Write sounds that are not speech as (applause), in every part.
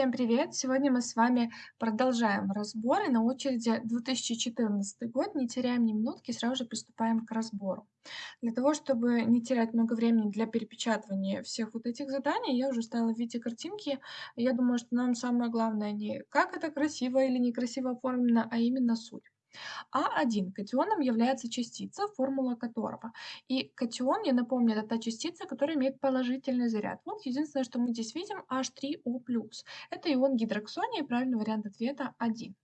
Всем привет! Сегодня мы с вами продолжаем разбор, и на очереди 2014 год. Не теряем ни минутки, сразу же приступаем к разбору. Для того, чтобы не терять много времени для перепечатывания всех вот этих заданий, я уже ставила в виде картинки. Я думаю, что нам самое главное не как это красиво или некрасиво оформлено, а именно суть. А1 катионом является частица, формула которого. И катион, я напомню, это та частица, которая имеет положительный заряд. Вот единственное, что мы здесь видим, H3O+. Это ион гидроксония, и правильный вариант ответа 1.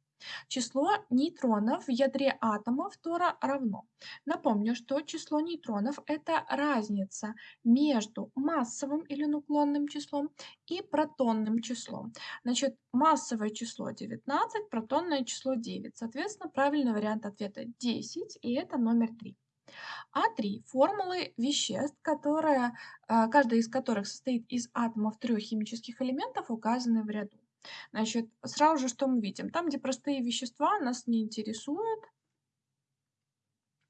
Число нейтронов в ядре атома фтора равно. Напомню, что число нейтронов– это разница между массовым или нуклонным числом и протонным числом. Значит, массовое число 19, протонное число 9. Соответственно, правильный вариант ответа 10, и это номер 3. А3– формулы веществ, которые, э, каждая из которых состоит из атомов трех химических элементов, указаны в ряду. Значит, сразу же что мы видим? Там, где простые вещества, нас не интересуют.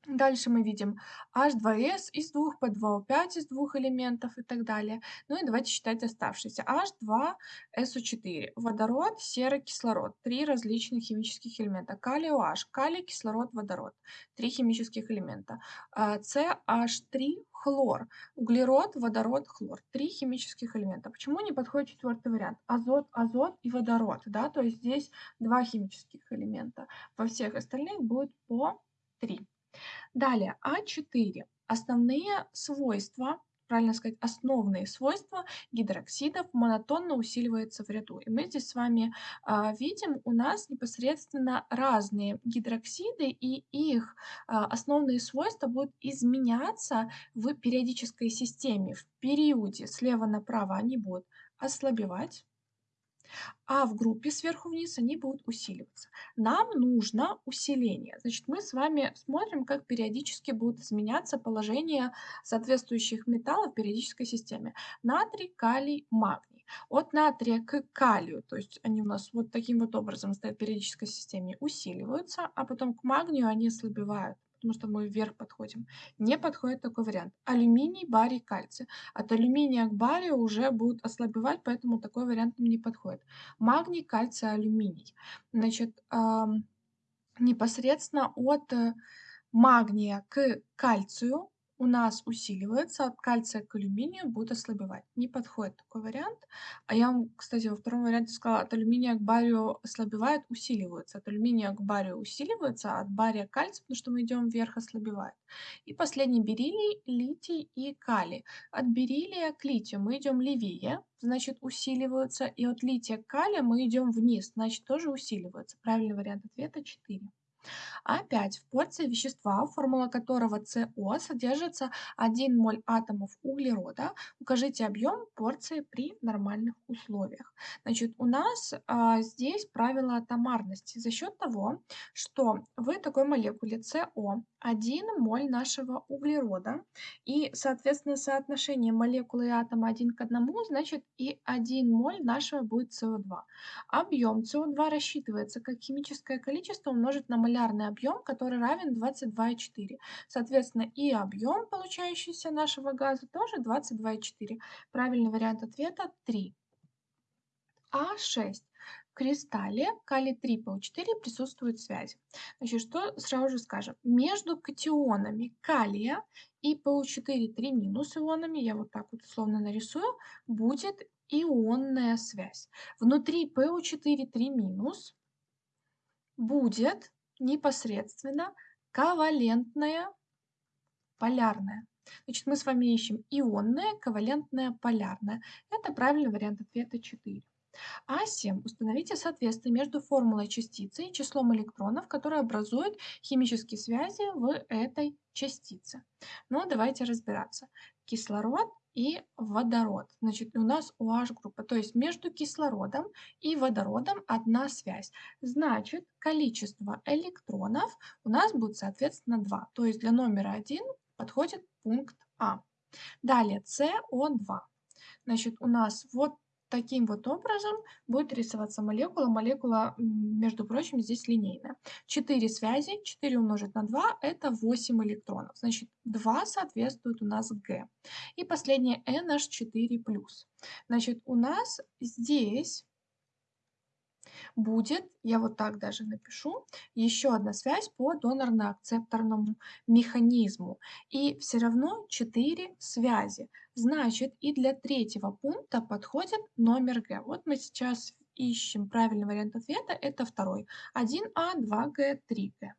Дальше мы видим H2S из двух, P2O5 из двух элементов и так далее. Ну и давайте считать оставшиеся. H2SO4, водород, серый кислород. Три различных химических элемента. Калий OH, калий, кислород, водород. Три химических элемента. CH3, хлор, углерод, водород, хлор. Три химических элемента. Почему не подходит четвертый вариант? Азот, азот и водород. Да? То есть здесь два химических элемента. Во всех остальных будет по три. Далее, А4. Основные свойства, правильно сказать, основные свойства гидроксидов монотонно усиливаются в ряду. И мы здесь с вами а, видим, у нас непосредственно разные гидроксиды, и их а, основные свойства будут изменяться в периодической системе. В периоде слева направо они будут ослабевать, а в группе сверху вниз они будут усиливаться. Нам нужно усиление. Значит, мы с вами смотрим, как периодически будет изменяться положение соответствующих металлов в периодической системе. Натрий, калий, магний. От натрия к калию, то есть они у нас вот таким вот образом стоят в периодической системе, усиливаются, а потом к магнию они ослабевают потому что мы вверх подходим. Не подходит такой вариант. Алюминий, барий, кальций. От алюминия к барию уже будут ослабевать, поэтому такой вариант не подходит. Магний, кальций, алюминий. Значит, непосредственно от э, магния к кальцию у нас усиливается, от кальция к алюминию будет ослабевать. Не подходит такой вариант. А я вам, кстати, во втором варианте сказала, от алюминия к барию ослабевает, усиливается. От алюминия к барию усиливается, а от бария к кальцию, потому что мы идем вверх, ослабевает. И последний бериллий, литий и калий. От бериллия к литию мы идем левее, значит усиливаются, и от лития к калию мы идем вниз, значит тоже усиливаются. Правильный вариант ответа 4. Опять в порции вещества, формула которого СО, содержится 1 моль атомов углерода. Укажите объем порции при нормальных условиях. Значит, у нас а, здесь правило атомарности за счет того, что в такой молекуле СО 1 моль нашего углерода и, соответственно, соотношение молекулы и атома 1 к 1, значит и 1 моль нашего будет СО2. Объем СО2 рассчитывается как химическое количество умножить на молярный объем, который равен 22,4. Соответственно, и объем, получающийся нашего газа, тоже 22,4. Правильный вариант ответа 3. А6 кристалле калий-3ПО4 присутствуют связи. Значит, что сразу же скажем? Между катионами калия и ПО4 3 минус ионами, я вот так вот условно нарисую, будет ионная связь. Внутри ПО4 3 минус будет непосредственно ковалентная полярная. Значит, мы с вами ищем ионная, ковалентная, полярная. Это правильный вариант ответа 4. А7. Установите соответствие между формулой частицы и числом электронов, которые образуют химические связи в этой частице. Ну, давайте разбираться. Кислород и водород. Значит, у нас OH группа, то есть между кислородом и водородом одна связь. Значит, количество электронов у нас будет, соответственно, 2. То есть для номера 1 подходит пункт А. Далее, СО2. Значит, у нас вот Таким вот образом будет рисоваться молекула. Молекула, между прочим, здесь линейная. 4 связи, 4 умножить на 2 – это 8 электронов. Значит, 2 соответствует у нас Г. И последнее NH4+. Значит, у нас здесь будет, я вот так даже напишу, еще одна связь по донорно-акцепторному механизму. И все равно 4 связи. Значит, и для третьего пункта подходит номер Г. Вот мы сейчас ищем правильный вариант ответа, это второй. 1А, 2Г, 3Г.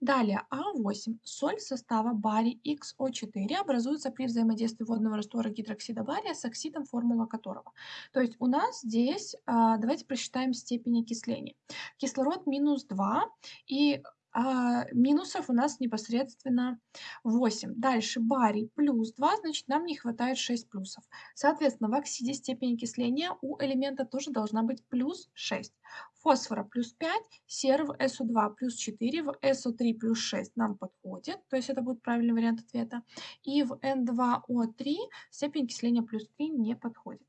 Далее А8. Соль состава барий XO4 образуется при взаимодействии водного раствора гидроксида бария с оксидом, формула которого. То есть у нас здесь, а, давайте просчитаем степень окисления. Кислород минус 2 и а, минусов у нас непосредственно 8. Дальше барий плюс 2, значит нам не хватает 6 плюсов. Соответственно, в оксиде степень окисления у элемента тоже должна быть плюс 6. Фосфора плюс 5, серы в SO2 плюс 4, в SO3 плюс 6 нам подходит, то есть это будет правильный вариант ответа. И в N2O3 степень окисления плюс 3 не подходит.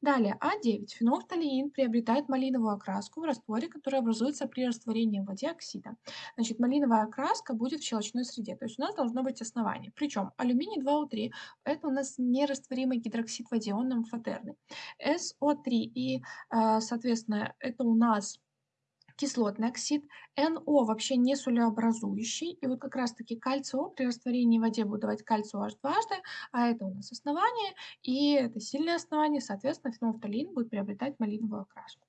Далее, А9. Фенолфталеин приобретает малиновую окраску в растворе, который образуется при растворении в воде оксида. Значит, малиновая окраска будет в щелочной среде, то есть у нас должно быть основание. Причем алюминий 2О3 это у нас нерастворимый гидроксид в воде, он амфотерный. СО3 и, а, соответственно, это у нас кислотный оксид, НО вообще не солеобразующий, и вот как раз-таки кальций О при растворении в воде будет давать кальций OH дважды, а это у нас основание, и это сильное основание, соответственно, фенолфталин будет приобретать малиновую окраску.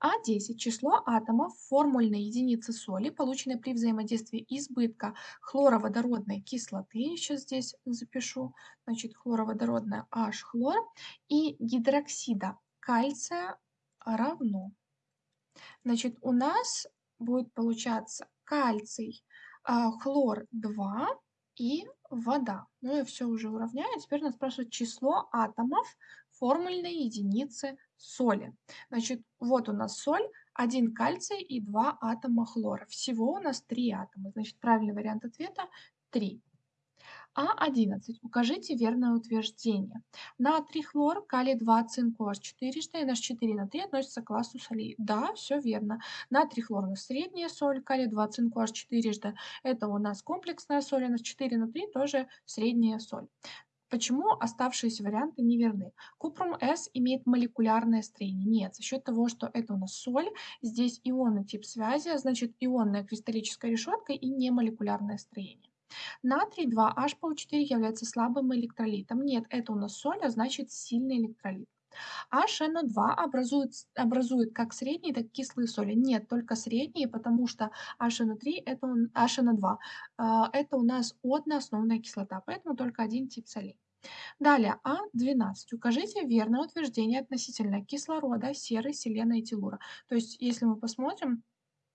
А10 – число атомов формульной единицы соли, полученной при взаимодействии избытка хлороводородной кислоты, сейчас здесь запишу, значит, хлороводородная H-хлор, и гидроксида кальция равно Значит, у нас будет получаться кальций, а, хлор 2 и вода. Ну, я все уже уравняю. Теперь нас спрашивают число атомов формульной единицы соли. Значит, вот у нас соль, один кальций и два атома хлора. Всего у нас три атома. Значит, правильный вариант ответа 3. А11. Укажите верное утверждение. Натрий, хлор, калий-2, цинк, OH 4 NH4 на 3 относится к классу солей. Да, все верно. Натрий, хлор у нас средняя соль, калий-2, цинк, OH 4 это у нас комплексная соль, NH4 на 3 тоже средняя соль. Почему оставшиеся варианты неверны? Купрум С имеет молекулярное строение. Нет, за счет того, что это у нас соль, здесь ионный тип связи, а значит ионная кристаллическая решетка и не молекулярное строение. Натрий 2H4 является слабым электролитом. Нет, это у нас соль, а значит сильный электролит. HNO2 образует, образует как средние, так и кислые соли. Нет, только средние, потому что HNO3 это HNO2 а, это у нас одноосновная кислота, поэтому только один тип солей. Далее, А12. Укажите верное утверждение относительно кислорода, серы, селена и телура. То есть, если мы посмотрим,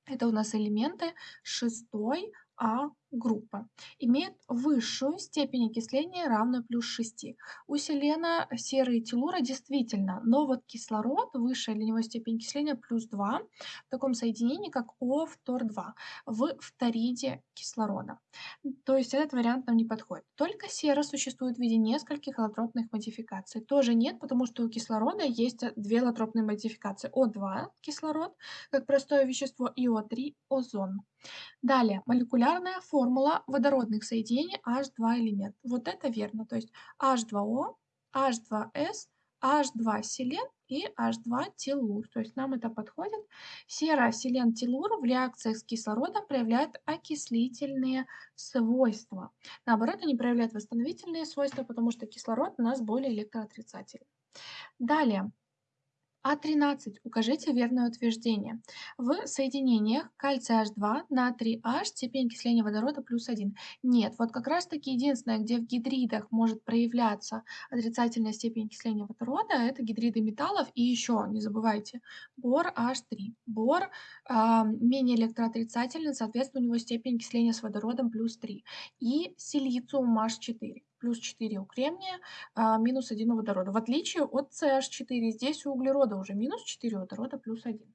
это у нас элементы шестой, а группа имеет высшую степень окисления, равную плюс 6. У селена, серы и телура действительно, но вот кислород, высшая для него степень окисления плюс 2, в таком соединении, как О фтор-2, в фториде кислорода. То есть этот вариант нам не подходит. Только сера существует в виде нескольких аллотропных модификаций. Тоже нет, потому что у кислорода есть две аллотропные модификации. О2 кислород, как простое вещество, и О3 озон. Далее, молекулярная формула водородных соединений H2 элемент. Вот это верно. То есть H2O, H2S, H2 селен и H2 телур. То есть нам это подходит. селен телур в реакциях с кислородом проявляют окислительные свойства. Наоборот, они проявляют восстановительные свойства, потому что кислород у нас более электроотрицательный. Далее, а13. Укажите верное утверждение. В соединениях кальций H2, натрий H, степень окисления водорода плюс 1. Нет, вот как раз таки единственное, где в гидридах может проявляться отрицательная степень окисления водорода, это гидриды металлов. И еще, не забывайте, бор H3. Бор э, менее электроотрицательный, соответственно, у него степень окисления с водородом плюс 3. И силициум H4 плюс 4 у кремния, а, минус 1 у водорода. В отличие от CH4, здесь у углерода уже минус 4 у водорода плюс 1.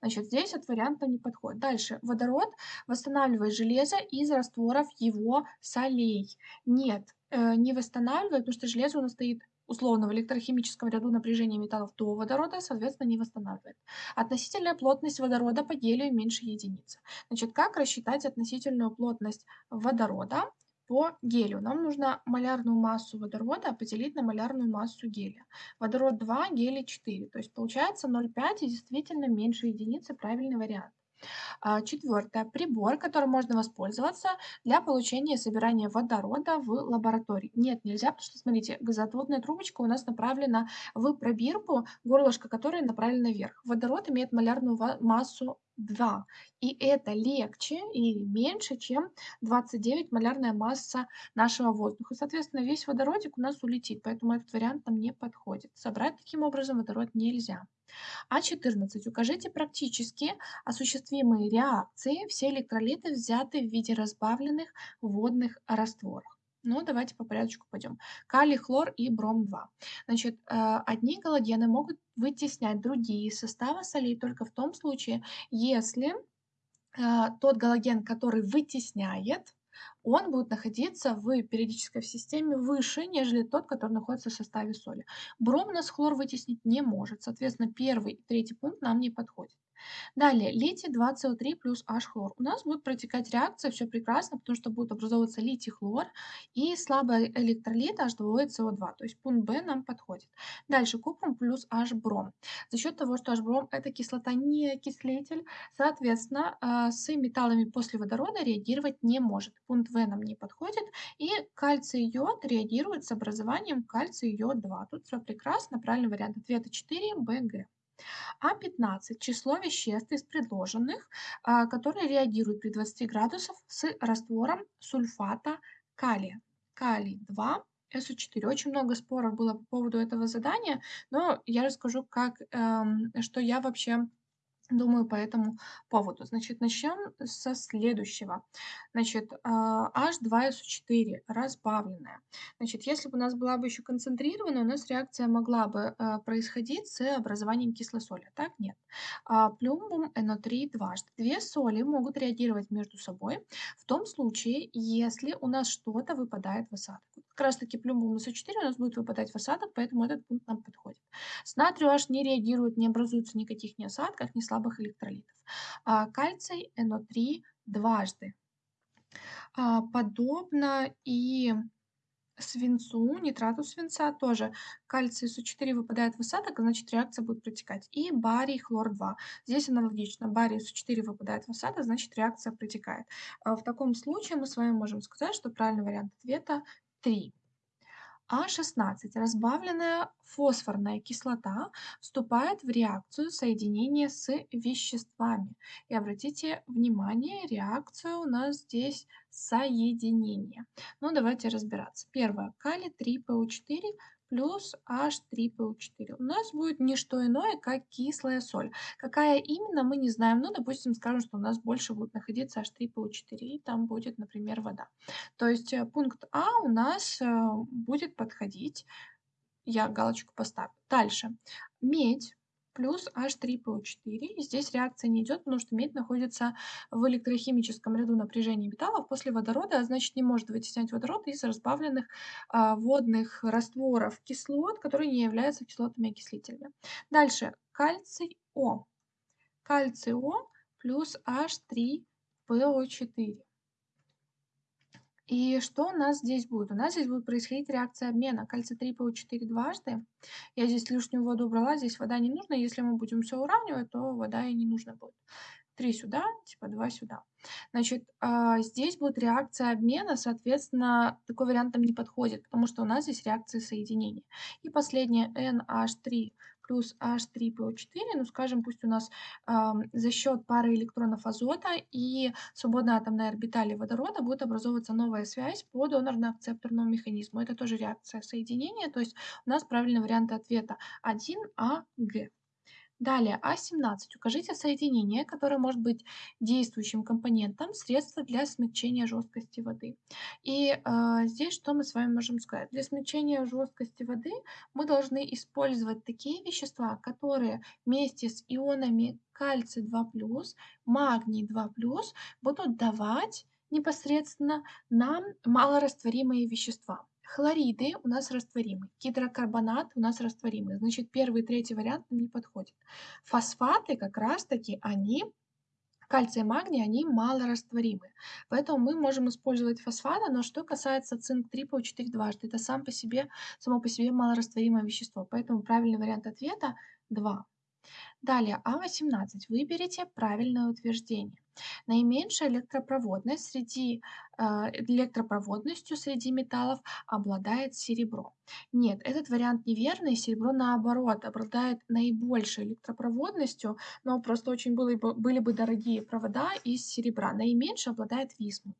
Значит, здесь этот вариант не подходит. Дальше. Водород восстанавливает железо из растворов его солей. Нет, э, не восстанавливает, потому что железо у нас стоит условно в электрохимическом ряду напряжения металлов до водорода, соответственно, не восстанавливает. Относительная плотность водорода по гелию меньше единицы. Значит, как рассчитать относительную плотность водорода? По гелию. Нам нужно малярную массу водорода поделить на малярную массу гелия. Водород 2, гелий 4. То есть получается 0,5 и действительно меньше единицы правильный вариант. А, четвертое. Прибор, которым можно воспользоваться для получения и собирания водорода в лаборатории. Нет, нельзя, потому что, смотрите, газоотводная трубочка у нас направлена в пробирку, горлышко которой направлено вверх. Водород имеет малярную массу 2. И это легче или меньше, чем 29 малярная масса нашего воздуха. Соответственно, весь водородик у нас улетит, поэтому этот вариант нам не подходит. Собрать таким образом водород нельзя. А14. Укажите практически осуществимые реакции. Все электролиты взяты в виде разбавленных водных растворов. Ну, давайте по порядочку пойдем. Калий, хлор и бром-2. Значит, э, одни галогены могут вытеснять другие составы солей только в том случае, если э, тот галоген, который вытесняет, он будет находиться в периодической системе выше, нежели тот, который находится в составе соли. Бром нас хлор вытеснить не может, соответственно, первый и третий пункт нам не подходит. Далее, литий 2СО3 плюс H-хлор. У нас будет протекать реакция, все прекрасно, потому что будет образовываться литий-хлор и слабый электролит H2CO2, то есть пункт Б нам подходит. Дальше, купрум плюс H-бром. За счет того, что H-бром это кислота не окислитель, соответственно, а, с металлами после водорода реагировать не может. Пункт В нам не подходит. И кальций-йод реагирует с образованием кальций-йод-2. Тут все прекрасно, правильный вариант ответа 4, Б, Г. А15 – число веществ из предложенных, а, которые реагируют при 20 градусах с раствором сульфата калия. Калий 2, СО4. Очень много споров было по поводу этого задания, но я расскажу, как, эм, что я вообще думаю по этому поводу. Значит, начнем со следующего. Значит, H2SO4 а, разбавленная. Значит, если бы у нас была бы еще концентрированная, у нас реакция могла бы а, происходить с образованием кислой соли. Так нет. А, плюмбум NO3 дважды. Две соли могут реагировать между собой в том случае, если у нас что-то выпадает в осадок. Как раз таки плюмбум SO4 у нас будет выпадать в осадок, поэтому этот пункт нам подходит. С натрию H не реагирует, не образуется никаких ни осадков, ни слабых электролитов. А кальций NO3 дважды. А, подобно и свинцу, нитрату свинца тоже кальций СО4 выпадает в осадок, значит реакция будет протекать. И барий хлор-2. Здесь аналогично. Барий СО4 выпадает в осадок, значит реакция протекает. А в таком случае мы с вами можем сказать, что правильный вариант ответа 3. А16. Разбавленная фосфорная кислота вступает в реакцию соединения с веществами. И обратите внимание, реакция у нас здесь соединение. Ну, давайте разбираться. Первое. Калий 3ПО4 плюс H3PO4. У нас будет не что иное, как кислая соль. Какая именно, мы не знаем. Ну, допустим, скажем, что у нас больше будет находиться H3PO4, и там будет, например, вода. То есть э, пункт А у нас э, будет подходить. Я галочку поставлю. Дальше. Медь плюс H3PO4. здесь реакция не идет, потому что медь находится в электрохимическом ряду напряжения металлов после водорода, а значит не может вытеснять водород из разбавленных а, водных растворов кислот, которые не являются кислотами-окислителями. Дальше кальций О. Кальций О плюс H3PO4. И что у нас здесь будет? У нас здесь будет происходить реакция обмена кальций-3 ПО4 дважды. Я здесь лишнюю воду убрала, здесь вода не нужна. Если мы будем все уравнивать, то вода и не нужна будет. 3 сюда, типа 2 сюда. Значит, а, здесь будет реакция обмена, соответственно, такой вариант нам не подходит, потому что у нас здесь реакция соединения. И последнее NH3 плюс H3PO4, ну, скажем, пусть у нас э, за счет пары электронов азота и свободной атомной орбитали водорода будет образовываться новая связь по донорно-акцепторному механизму. Это тоже реакция соединения, то есть у нас правильный вариант ответа 1АГ. Далее, А17. Укажите соединение, которое может быть действующим компонентом средства для смягчения жесткости воды. И э, здесь что мы с вами можем сказать? Для смягчения жесткости воды мы должны использовать такие вещества, которые вместе с ионами кальций 2+, магний 2+, будут давать непосредственно нам малорастворимые вещества. Хлориды у нас растворимы, гидрокарбонат у нас растворимый. Значит, первый и третий вариант не подходит. Фосфаты как раз-таки, они Кальций и магний, они малорастворимы, поэтому мы можем использовать фосфаты, но что касается цинк-3 PO4 дважды, это сам по себе, само по себе малорастворимое вещество, поэтому правильный вариант ответа 2. Далее, А18. Выберите правильное утверждение. Наименьшая электропроводность среди, э, электропроводностью среди металлов обладает серебро. Нет, этот вариант неверный. Серебро, наоборот, обладает наибольшей электропроводностью, но просто очень были бы, были бы дорогие провода из серебра. Наименьше обладает висмут.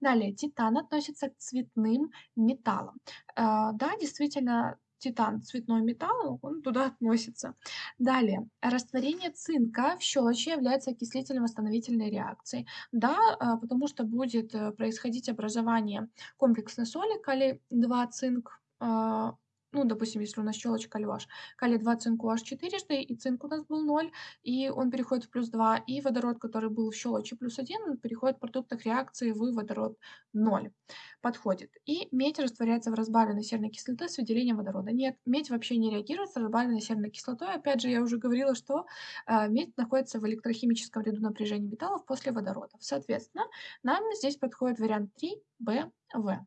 Далее, титан относится к цветным металлам. Э, да, действительно, титан, цветной металл, он туда относится. Далее, растворение цинка в щелочи является окислительно-восстановительной реакцией. Да, а, потому что будет э, происходить образование комплексной соли калий-2 цинк, а, ну, допустим, если у нас щелочка льваш, калий-2 цинку аж четырежды, и цинк у нас был 0, и он переходит в плюс 2, и водород, который был в щелочи плюс 1, он переходит в продуктах реакции в водород 0. Подходит. И медь растворяется в разбавленной серной кислоты с выделением водорода. Нет, медь вообще не реагирует с разбавленной серной кислотой. Опять же, я уже говорила, что э, медь находится в электрохимическом ряду напряжения металлов после водородов. Соответственно, нам здесь подходит вариант 3, Б, В.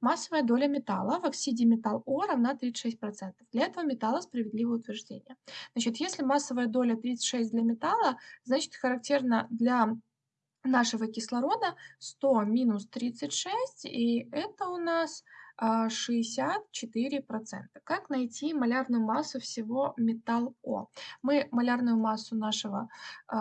Массовая доля металла в оксиде металл О равна 36%. Для этого металла справедливое утверждение. Значит, если массовая доля 36 для металла, значит характерно для нашего кислорода 100 минус 36, и это у нас 64%. А, как найти малярную массу всего металл О? Мы малярную массу нашего э,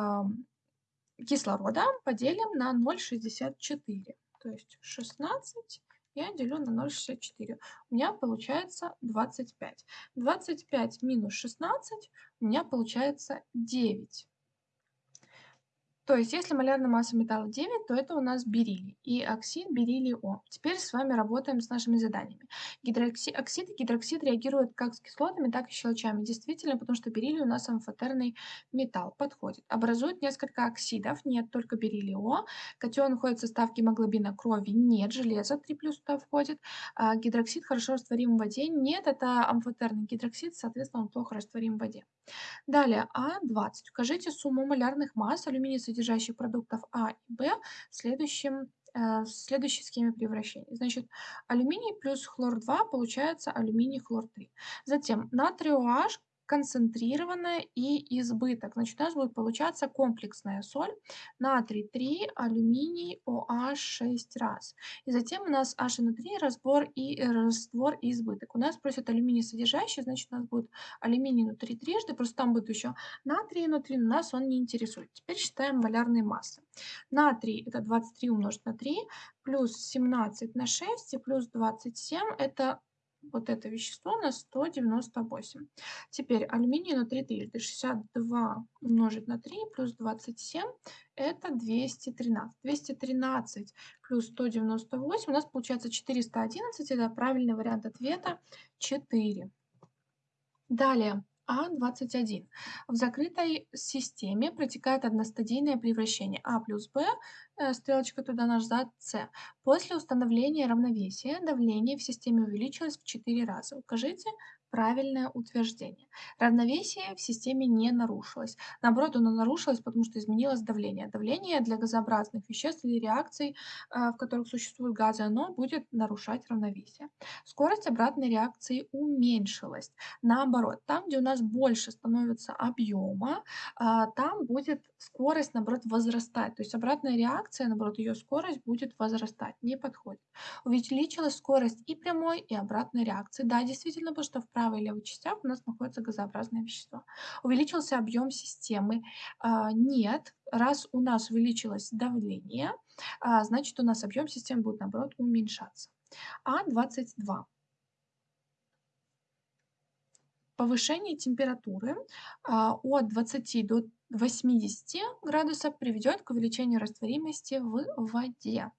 кислорода поделим на 0,64. То есть 16 я делю на 0,64. У меня получается 25. 25 минус 16 у меня получается 9. То есть, если молярная масса металла 9, то это у нас бериллий и оксид бериллий О. Теперь с вами работаем с нашими заданиями. Гидроксид, оксид и гидроксид реагируют как с кислотами, так и с щелочами. Действительно, потому что бериллий у нас амфотерный металл. Подходит. Образуют несколько оксидов, нет только бериллий О. Катион входит в состав гемоглобина крови, нет. Железо 3 плюс туда входит. А гидроксид хорошо растворим в воде, нет. Это амфотерный гидроксид, соответственно, он плохо растворим в воде. Далее, А20. Укажите сумму молярных масс алюминия содержащих продуктов А и Б в, следующем, э, в следующей схеме превращения. Значит, алюминий плюс хлор-2 получается алюминий хлор-3. Затем натрий OH концентрированная и избыток. Значит, у нас будет получаться комплексная соль натрий 3, алюминий, OH 6 раз. И затем у нас HNO3, разбор и раствор и избыток. У нас просят алюминий содержащий, значит, у нас будет алюминий внутри трижды, просто там будет еще натрий внутри, но нас он не интересует. Теперь считаем малярные массы. Натрий это 23 умножить на 3, плюс 17 на 6 и плюс 27 это вот это вещество на 198. Теперь алюминий на 3 трижды. 62 умножить на 3 плюс 27 это 213. 213 плюс 198 у нас получается 411. Это правильный вариант ответа 4. Далее. А21. В закрытой системе протекает одностадийное превращение А плюс Б, э, стрелочка туда назад, С. После установления равновесия давление в системе увеличилось в 4 раза. Укажите правильное утверждение. Равновесие в системе не нарушилось. Наоборот, оно нарушилось, потому что изменилось давление. Давление для газообразных веществ или реакций, а, в которых существуют газы, оно будет нарушать равновесие. Скорость обратной реакции уменьшилась. Наоборот, там, где у нас больше становится объема, а, там будет скорость, наоборот, возрастать. То есть обратная реакция, наоборот, ее скорость будет возрастать. Не подходит. Увеличилась скорость и прямой, и обратной реакции. Да, действительно, потому что в правой и левой частях у нас находится газообразное вещество. Увеличился объем системы? А, нет. Раз у нас увеличилось давление, а, значит у нас объем системы будет наоборот уменьшаться. А22. Повышение температуры а, от 20 до 80 градусов приведет к увеличению растворимости в воде.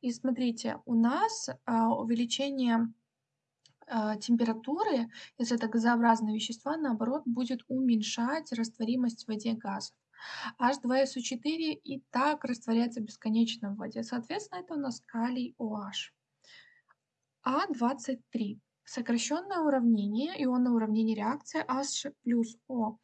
И смотрите, у нас увеличение а, температуры, если это газообразные вещества, наоборот, будет уменьшать растворимость в воде газов. H2SO4 и так растворяется бесконечно в воде. Соответственно, это у нас калий OH. А23. Сокращенное уравнение, ионное уравнение реакции H плюс O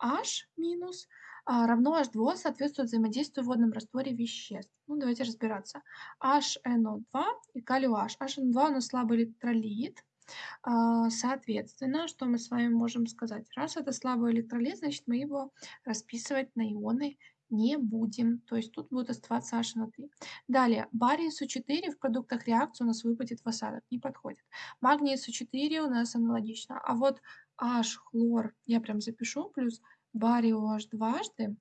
H минус а, равно H2O соответствует взаимодействию в водном растворе веществ. Ну, давайте разбираться. HNO2 и калий OH. HNO2 у нас слабый электролит. А, соответственно, что мы с вами можем сказать? Раз это слабый электролит, значит, мы его расписывать на ионы не будем. То есть тут будет оставаться HNO3. Далее, барий СО4 в продуктах реакции у нас выпадет в осадок, не подходит. Магний СО4 у нас аналогично. А вот H, хлор, я прям запишу, плюс барий OH дважды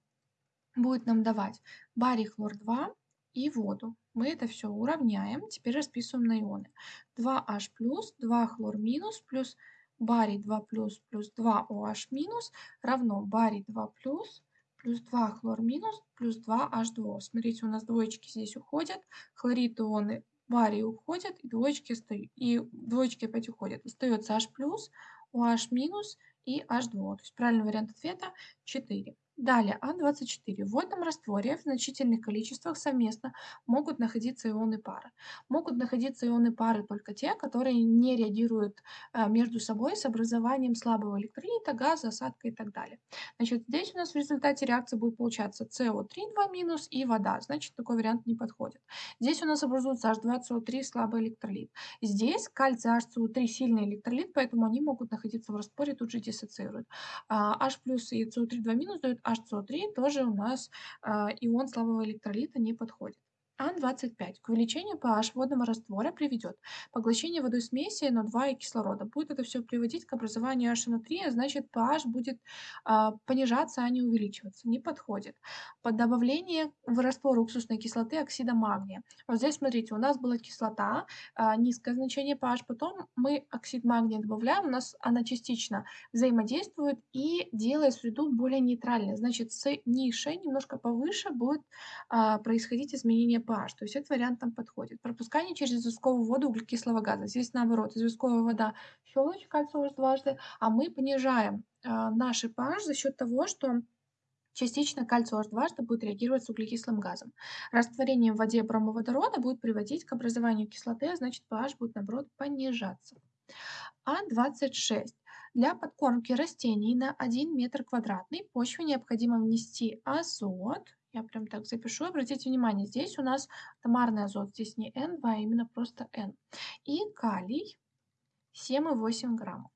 будет нам давать барий хлор 2 и воду. Мы это все уравняем. Теперь расписываем на ионы. 2H плюс, 2 хлор минус, плюс барий 2 плюс, плюс 2 OH минус равно барий 2 плюс, плюс 2 хлор минус, плюс 2 H2O. Смотрите, у нас двоечки здесь уходят, хлорид ионы барий уходят, и двоечки, и двоечки опять уходят. Остается H OH и H2O. То есть правильный вариант ответа 4. Далее, А24. В водном растворе в значительных количествах совместно могут находиться ионы пары. Могут находиться ионы пары только те, которые не реагируют а, между собой с образованием слабого электролита, газа, осадка и так далее. Значит, здесь у нас в результате реакции будет получаться СО3 2 минус и вода. Значит, такой вариант не подходит. Здесь у нас образуется H2SO3 слабый электролит. Здесь кальций HCO3 сильный электролит, поэтому они могут находиться в растворе, тут же диссоциируют. H плюс и CO3 2 минус дают HCO3 тоже у нас э, ион слабого электролита не подходит. А25 к увеличению pH водного раствора приведет поглощение водой смеси NO2 и кислорода. Будет это все приводить к образованию HNO3, а значит pH будет а, понижаться, а не увеличиваться. Не подходит. Под добавление в раствор уксусной кислоты оксида магния. Вот здесь смотрите, у нас была кислота, а, низкое значение pH, потом мы оксид магния добавляем, у нас она частично взаимодействует и делает среду более нейтральной. Значит, с нишей немножко повыше будет а, происходить изменение pH, то есть этот вариант там подходит. Пропускание через известковую воду углекислого газа. Здесь наоборот, известковая вода щелочь, кальций дважды, а мы понижаем э, наш pH за счет того, что частично кальций OH дважды будет реагировать с углекислым газом. Растворение в воде бромоводорода будет приводить к образованию кислоты, а значит pH будет наоборот понижаться. А26. Для подкормки растений на 1 метр квадратный почве необходимо внести азот, я прям так запишу. Обратите внимание, здесь у нас атомарный азот, здесь не N2, а именно просто N. И калий 7,8 граммов.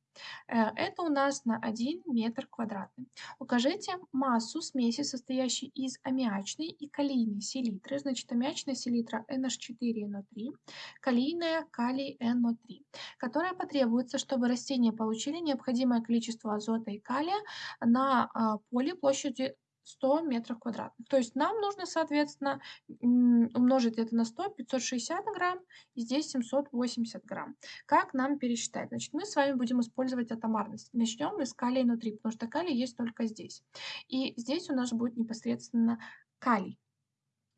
Э, это у нас на 1 метр квадратный. Укажите массу смеси, состоящей из аммиачной и калийной селитры. Значит, аммиачная селитра NH4NO3, калийная калий NO3, которая потребуется, чтобы растения получили необходимое количество азота и калия на а, поле площадью 100 метров квадратных. То есть нам нужно, соответственно, умножить это на 100, 560 грамм, и здесь 780 грамм. Как нам пересчитать? Значит, мы с вами будем использовать атомарность. Начнем мы с калия внутри, потому что калий есть только здесь. И здесь у нас будет непосредственно калий.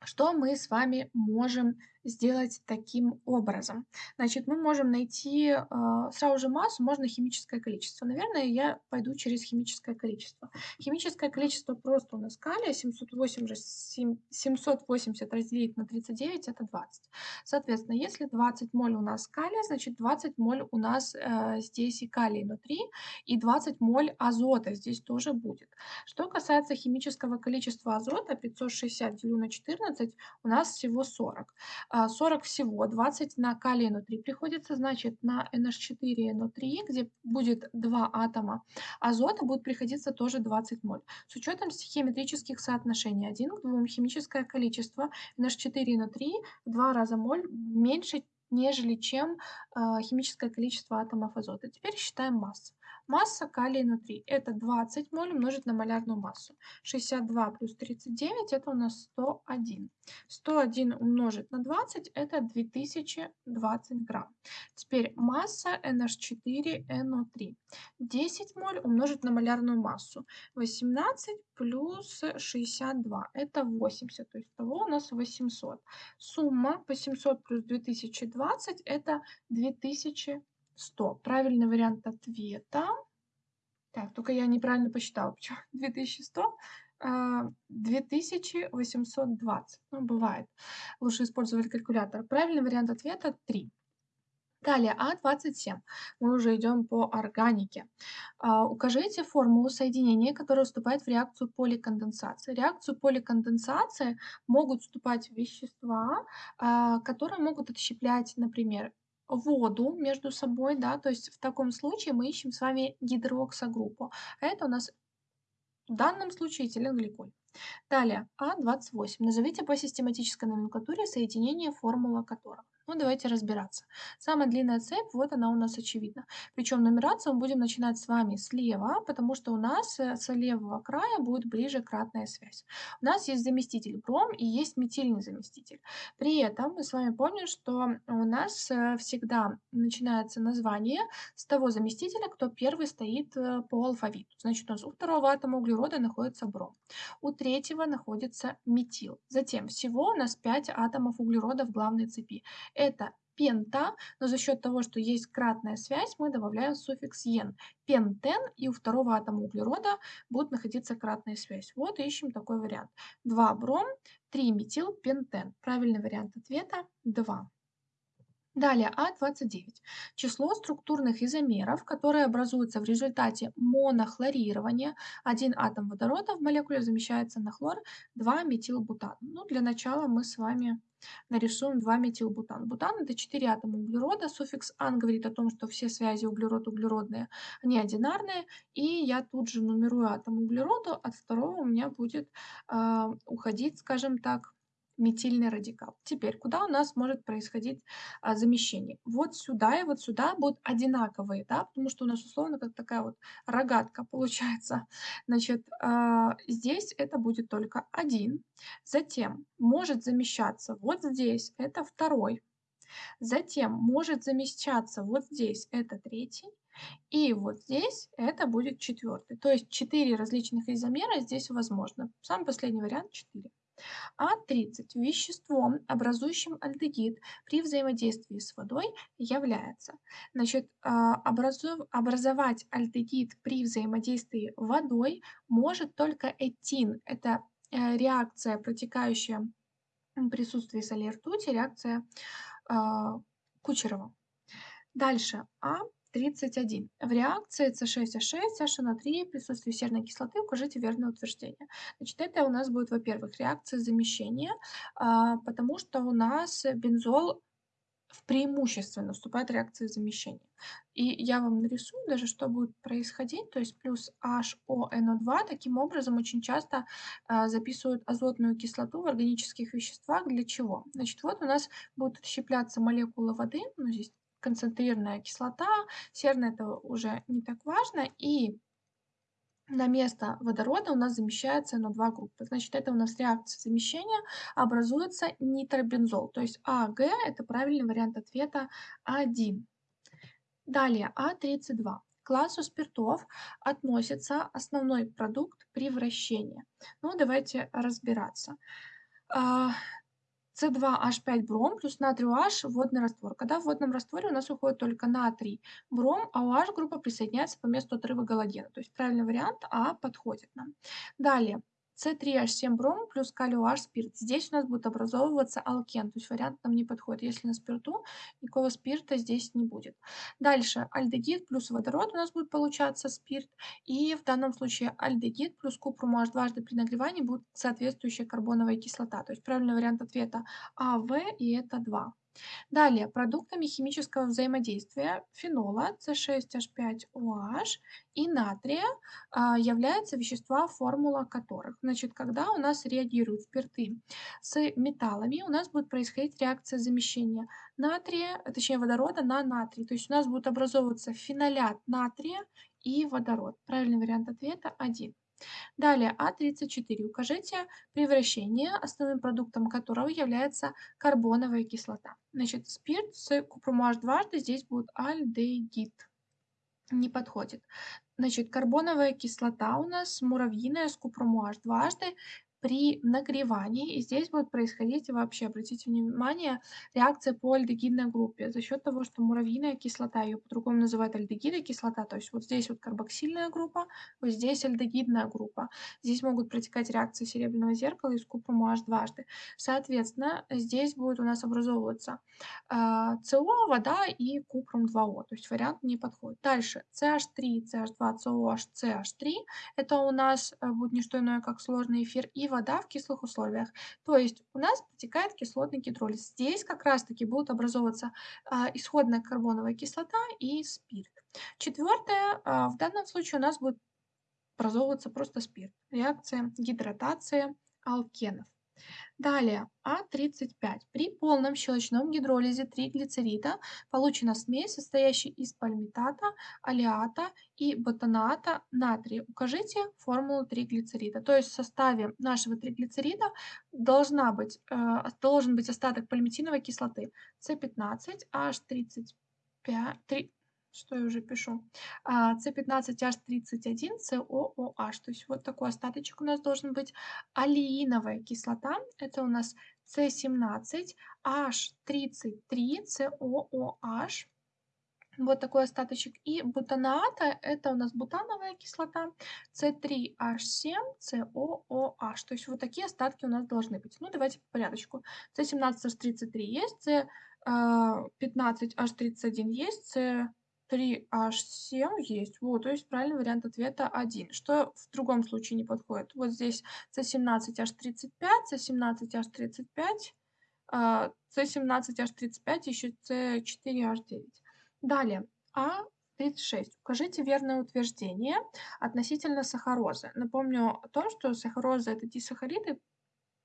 Что мы с вами можем сделать таким образом? Значит, мы можем найти э, сразу же массу, можно химическое количество. Наверное, я пойду через химическое количество. Химическое количество просто у нас калия 780, 780 разделить на 39 это 20. Соответственно, если 20 моль у нас калия, значит 20 моль у нас э, здесь и калий внутри, и 20 моль азота здесь тоже будет. Что касается химического количества азота, 560 делю на 14, у нас всего 40. 40 а, всего, 20 на калий NO3 приходится, значит, на NH4 NO3, где будет 2 атома азота, будет приходиться тоже 20 моль. С учетом стихиометрических соотношений 1 к 2 химическое количество NH4 NO3 в 2 раза моль меньше, нежели чем э, химическое количество атомов азота. Теперь считаем массу. Масса калия внутри – это 20 моль умножить на малярную массу. 62 плюс 39 – это у нас 101. 101 умножить на 20 – это 2020 грамм. Теперь масса NH4NO3. 10 моль умножить на малярную массу. 18 плюс 62 – это 80, то есть того у нас 800. Сумма 800 плюс 2020 – это 2000 100. Правильный вариант ответа. Так, только я неправильно посчитала. Почему (laughs) 2100? 2820. Ну, бывает. Лучше использовать калькулятор. Правильный вариант ответа 3. Далее, А27. Мы уже идем по органике. А, укажите формулу соединения, которое вступает в реакцию поликонденсации. Реакцию поликонденсации могут вступать вещества, а, которые могут отщеплять, например, воду между собой, да, то есть в таком случае мы ищем с вами гидроксогруппу. А это у нас в данном случае этиленгликоль. Далее, А28. Назовите по систематической номенклатуре соединение, формула которого. Ну, давайте разбираться. Самая длинная цепь, вот она у нас очевидна. Причем нумерацию мы будем начинать с вами слева, потому что у нас э, с левого края будет ближе кратная связь. У нас есть заместитель бром и есть метильный заместитель. При этом мы с вами помним, что у нас э, всегда начинается название с того заместителя, кто первый стоит э, по алфавиту. Значит, у нас у второго атома углерода находится бром, у третьего находится метил. Затем всего у нас 5 атомов углерода в главной цепи это пента, но за счет того, что есть кратная связь, мы добавляем суффикс «ен». Пентен, и у второго атома углерода будет находиться кратная связь. Вот ищем такой вариант. 2 бром, 3 метил, пентен. Правильный вариант ответа 2. Далее А29. Число структурных изомеров, которые образуются в результате монохлорирования. Один атом водорода в молекуле замещается на хлор 2-метилбутан. Ну, для начала мы с вами нарисуем 2-метилбутан. Бутан это 4 атома углерода. Суффикс ан говорит о том, что все связи углерод-углеродные, они одинарные. И я тут же нумерую атом углерода. От второго у меня будет э, уходить, скажем так, метильный радикал. Теперь, куда у нас может происходить а, замещение? Вот сюда и вот сюда будут одинаковые, да, потому что у нас условно как такая вот рогатка (laughs) получается. Значит, а, здесь это будет только один. Затем может замещаться вот здесь, это второй. Затем может замещаться вот здесь, это третий. И вот здесь это будет четвертый. То есть четыре различных изомера здесь возможно. Самый последний вариант 4. А30 веществом, образующим альдегид при взаимодействии с водой, является. Значит, а, образовать альдегид при взаимодействии водой может только этин. Это э, реакция, протекающая в присутствии соли ртути, реакция а, Кучерова. Дальше. А 31. В реакции С6H6, HNO3 в присутствии серной кислоты укажите верное утверждение. Значит, это у нас будет, во-первых, реакция замещения, а, потому что у нас бензол в преимущественно вступает реакция замещения. И я вам нарисую даже, что будет происходить. То есть плюс HONO2 таким образом очень часто а, записывают азотную кислоту в органических веществах. Для чего? Значит, вот у нас будут отщепляться молекулы воды, ну здесь концентрированная кислота, серная это уже не так важно, и на место водорода у нас замещается на два группы. Значит, это у нас реакция замещения, образуется нитробензол. То есть АГ – это правильный вариант ответа 1. Далее А32. К классу спиртов относится основной продукт превращения. Ну, давайте разбираться. А, с2H5 бром плюс натрий OH водный раствор. Когда в водном растворе у нас уходит только натрий бром, а OH группа присоединяется по месту отрыва галогена. То есть правильный вариант А подходит нам. Далее. С3H7 бром плюс калий OH спирт. Здесь у нас будет образовываться алкен, то есть вариант нам не подходит. Если на спирту, никакого спирта здесь не будет. Дальше альдегид плюс водород у нас будет получаться спирт. И в данном случае альдегид плюс купрум OH дважды при нагревании будет соответствующая карбоновая кислота. То есть правильный вариант ответа АВ и это 2. Далее, продуктами химического взаимодействия фенола С6H5OH и натрия а, являются вещества, формула которых. Значит, когда у нас реагируют спирты с металлами, у нас будет происходить реакция замещения натрия, точнее водорода на натрий. То есть у нас будет образовываться фенолят натрия и водород. Правильный вариант ответа 1. Далее А34. Укажите превращение, основным продуктом которого является карбоновая кислота. Значит, спирт с купрум H дважды здесь будет альдегид. Не подходит. Значит, карбоновая кислота у нас муравьиная с купрум H дважды при нагревании. И здесь будет происходить вообще, обратите внимание, реакция по альдегидной группе за счет того, что муравьиная кислота, ее по-другому называют альдегидная кислота, то есть вот здесь вот карбоксильная группа, вот здесь альдегидная группа. Здесь могут протекать реакции серебряного зеркала и с купрум OH дважды. Соответственно, здесь будет у нас образовываться э, СО, вода и купрум 2О, то есть вариант не подходит. Дальше CH3, CH2, COH, CH3, это у нас э, будет не что иное, как сложный эфир, и вода в кислых условиях. То есть у нас протекает кислотный гидролиз. Здесь как раз-таки будут образовываться а, исходная карбоновая кислота и спирт. Четвертое, а, в данном случае у нас будет образовываться просто спирт. Реакция гидратации алкенов. Далее, А35. При полном щелочном гидролизе триглицерида получена смесь, состоящая из пальмитата, алиата и ботаната натрия. Укажите формулу триглицерида. То есть в составе нашего триглицерида должна быть, э, должен быть остаток пальмитиновой кислоты С15, H35, 3, что я уже пишу, С15H31, COOH. То есть вот такой остаточек у нас должен быть. Алииновая кислота, это у нас С17, H33, COOH. Вот такой остаточек. И бутаната, это у нас бутановая кислота, С3H7, COOH. То есть вот такие остатки у нас должны быть. Ну, давайте по порядочку. С17H33 есть, С15H31 есть, С 3H7 есть. Вот, то есть правильный вариант ответа 1. Что в другом случае не подходит? Вот здесь C17H35, C17H35, C17H35, еще C4H9. Далее, А36. Укажите верное утверждение относительно сахарозы. Напомню о том, что сахароза – это дисахариды,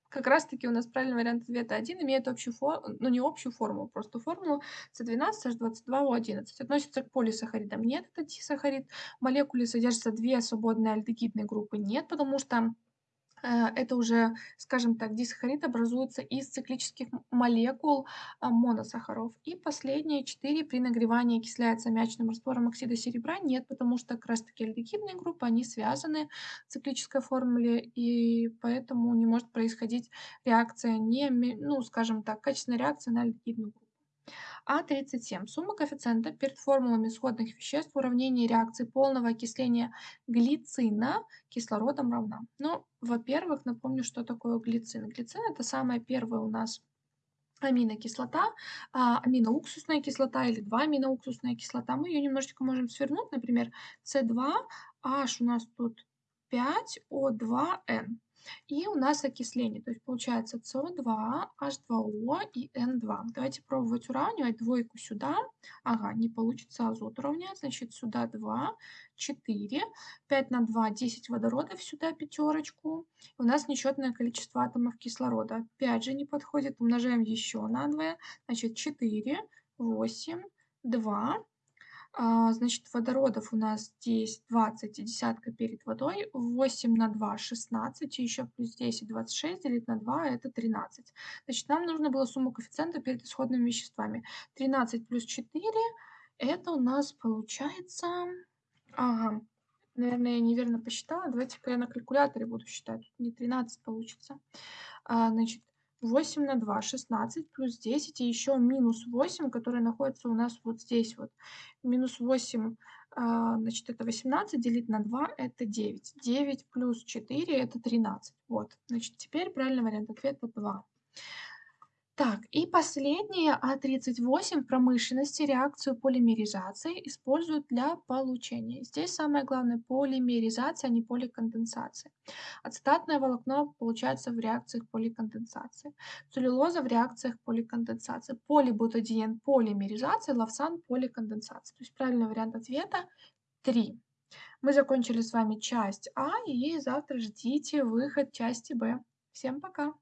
как раз таки у нас правильный вариант ответа 1 имеет общую формулу, ну не общую формулу, просто формулу С12H22O11. Относится к полисахаридам? Нет, это дисахарид. В молекуле содержатся две свободные альдегидные группы? Нет, потому что это уже, скажем так, дисахарид образуется из циклических молекул а, моносахаров. И последние четыре при нагревании окисляется мячным раствором оксида серебра. Нет, потому что как раз таки альдегидные группы, они связаны в циклической формуле, и поэтому не может происходить реакция, не, ну, скажем так, качественная реакция на альдегидную группу. А37. Сумма коэффициента перед формулами исходных веществ в уравнении реакции полного окисления глицина кислородом равна. Ну, во-первых, напомню, что такое глицин. Глицин – это самая первая у нас аминокислота, а, аминоуксусная кислота или 2-аминоуксусная кислота. Мы ее немножечко можем свернуть, например, С2H у нас тут 5O2N. И у нас окисление, то есть получается СО2, H2O и N2. Давайте пробовать уравнивать двойку сюда. Ага, не получится азот уравнять, значит сюда 2, 4, 5 на 2, 10 водородов, сюда пятерочку. У нас нечетное количество атомов кислорода. Опять же не подходит, умножаем еще на 2, значит 4, 8, 2, а, значит, водородов у нас здесь 20 и десятка перед водой. 8 на 2 – 16, и еще плюс 10 – 26, делить на 2 – это 13. Значит, нам нужно было сумму коэффициента перед исходными веществами. 13 плюс 4 – это у нас получается... Ага, наверное, я неверно посчитала. Давайте-ка я на калькуляторе буду считать. Не 13 получится. А, значит, 8 на 2, 16 плюс 10 и еще минус 8, который находится у нас вот здесь вот. Минус 8, а, значит, это 18, делить на 2, это 9. 9 плюс 4, это 13. Вот, значит, теперь правильный вариант ответа 2. Так, и последнее, А38 в промышленности реакцию полимеризации используют для получения. Здесь самое главное полимеризация, а не поликонденсация. Ацетатное волокно получается в реакциях поликонденсации. Целлюлоза в реакциях поликонденсации. Полибутадиен полимеризация, лавсан поликонденсация. То есть правильный вариант ответа 3. Мы закончили с вами часть А, и завтра ждите выход части Б. Всем пока!